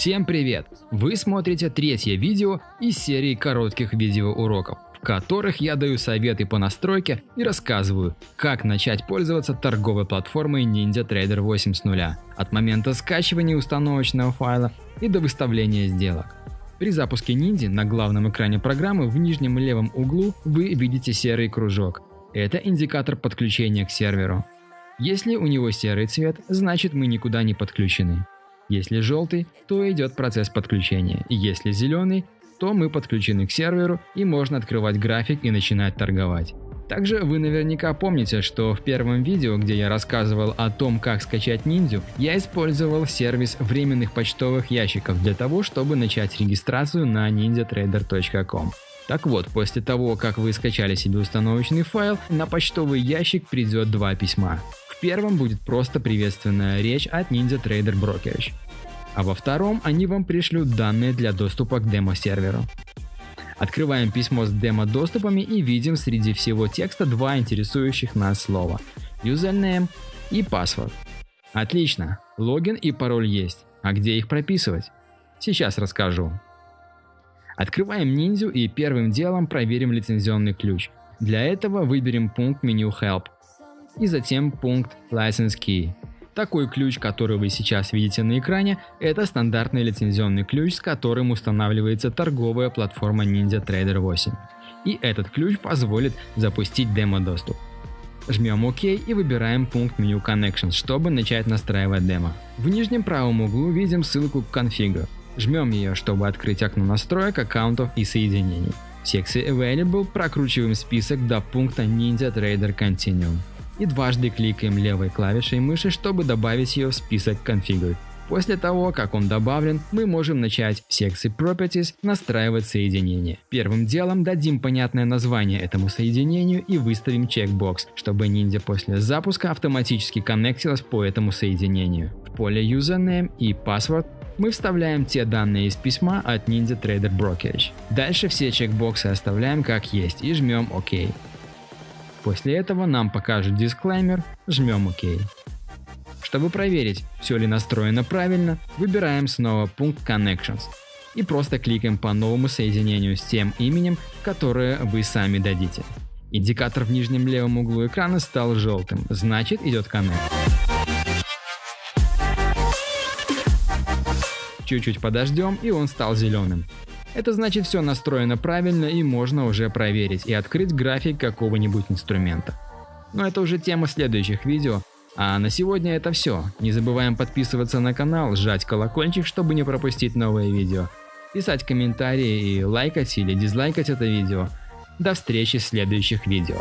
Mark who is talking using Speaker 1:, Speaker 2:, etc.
Speaker 1: Всем привет! Вы смотрите третье видео из серии коротких видеоуроков, в которых я даю советы по настройке и рассказываю, как начать пользоваться торговой платформой NinjaTrader 8 с нуля, от момента скачивания установочного файла и до выставления сделок. При запуске Ninja на главном экране программы в нижнем левом углу вы видите серый кружок. Это индикатор подключения к серверу. Если у него серый цвет, значит мы никуда не подключены. Если желтый, то идет процесс подключения. Если зеленый, то мы подключены к серверу и можно открывать график и начинать торговать. Также вы наверняка помните, что в первом видео, где я рассказывал о том, как скачать ниндзю, я использовал сервис временных почтовых ящиков для того, чтобы начать регистрацию на ninjatrader.com. Так вот, после того, как вы скачали себе установочный файл, на почтовый ящик придет два письма первом будет просто приветственная речь от Ninja Trader Brokerage, а во втором они вам пришлют данные для доступа к демо-серверу. Открываем письмо с демо-доступами и видим среди всего текста два интересующих нас слова – username и password. Отлично, логин и пароль есть, а где их прописывать? Сейчас расскажу. Открываем ниндзю и первым делом проверим лицензионный ключ. Для этого выберем пункт меню Help и затем пункт License Key. Такой ключ, который вы сейчас видите на экране, это стандартный лицензионный ключ, с которым устанавливается торговая платформа Ninja Trader 8. И этот ключ позволит запустить демо-доступ. Жмем ОК и выбираем пункт меню Connections, чтобы начать настраивать демо. В нижнем правом углу видим ссылку к конфигу. Жмем ее, чтобы открыть окно настроек, аккаунтов и соединений. В секции Available прокручиваем список до пункта Ninja Trader Continuum и дважды кликаем левой клавишей мыши, чтобы добавить ее в список Configure. После того, как он добавлен, мы можем начать в секции Properties настраивать соединение. Первым делом дадим понятное название этому соединению и выставим чекбокс, чтобы ниндзя после запуска автоматически коннектилась по этому соединению. В поле Username и Password мы вставляем те данные из письма от Ninja Trader Brokerage. Дальше все чекбоксы оставляем как есть и жмем ОК. После этого нам покажет дисклеймер, жмем ОК. Чтобы проверить, все ли настроено правильно, выбираем снова пункт Connections и просто кликаем по новому соединению с тем именем, которое вы сами дадите. Индикатор в нижнем левом углу экрана стал желтым, значит идет коннект. Чуть-чуть подождем и он стал зеленым. Это значит все настроено правильно и можно уже проверить и открыть график какого-нибудь инструмента. Но это уже тема следующих видео, а на сегодня это все. Не забываем подписываться на канал, жать колокольчик, чтобы не пропустить новые видео, писать комментарии и лайкать или дизлайкать это видео. До встречи в следующих видео.